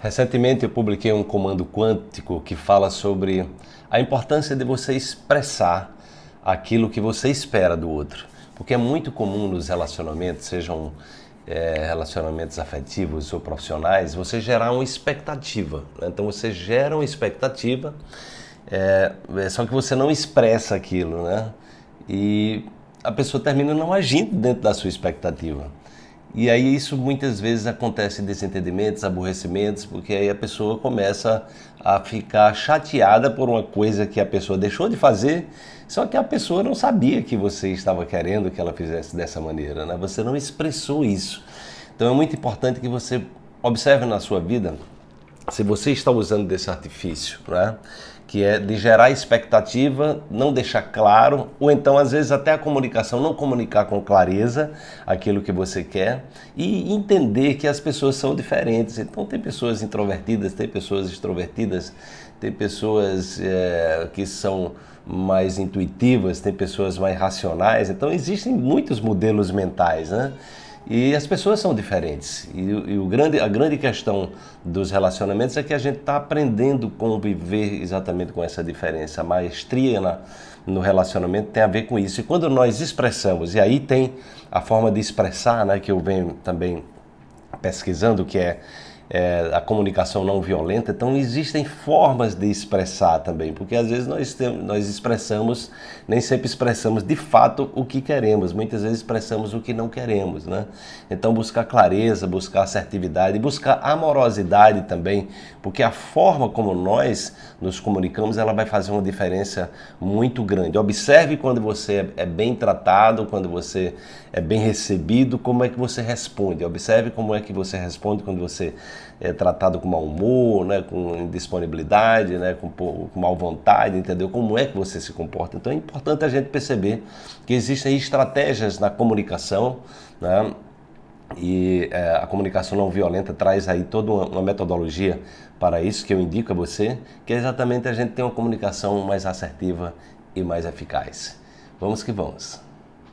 Recentemente eu publiquei um comando quântico que fala sobre a importância de você expressar aquilo que você espera do outro. Porque é muito comum nos relacionamentos, sejam é, relacionamentos afetivos ou profissionais, você gerar uma expectativa. Né? Então você gera uma expectativa, é, só que você não expressa aquilo, né? E a pessoa termina não agindo dentro da sua expectativa. E aí isso muitas vezes acontece desentendimentos, aborrecimentos, porque aí a pessoa começa a ficar chateada por uma coisa que a pessoa deixou de fazer, só que a pessoa não sabia que você estava querendo que ela fizesse dessa maneira, né? Você não expressou isso. Então é muito importante que você observe na sua vida se você está usando desse artifício, né? que é de gerar expectativa, não deixar claro, ou então às vezes até a comunicação, não comunicar com clareza aquilo que você quer e entender que as pessoas são diferentes. Então tem pessoas introvertidas, tem pessoas extrovertidas, tem pessoas é, que são mais intuitivas, tem pessoas mais racionais. Então existem muitos modelos mentais, né? E as pessoas são diferentes. E, e, o grande, a grande questão dos relacionamentos é que a gente está aprendendo conviver exatamente com essa diferença. A maestria na, no relacionamento tem a ver com isso. E quando nós expressamos, e aí tem a forma de expressar, né, que eu venho também pesquisando, que é é, a comunicação não violenta. Então existem formas de expressar também, porque às vezes nós, temos, nós expressamos, nem sempre expressamos de fato o que queremos, muitas vezes expressamos o que não queremos. Né? Então buscar clareza, buscar assertividade, buscar amorosidade também, porque a forma como nós nos comunicamos, ela vai fazer uma diferença muito grande. Observe quando você é bem tratado, quando você é bem recebido, como é que você responde. Observe como é que você responde quando você é tratado com mau humor, né, com indisponibilidade, né, com, com mal vontade, entendeu? Como é que você se comporta. Então é importante a gente perceber que existem estratégias na comunicação, né, e é, a comunicação não violenta traz aí toda uma, uma, metodologia para isso que eu indico a você, que é exatamente a gente ter uma comunicação mais assertiva e mais eficaz. Vamos que vamos!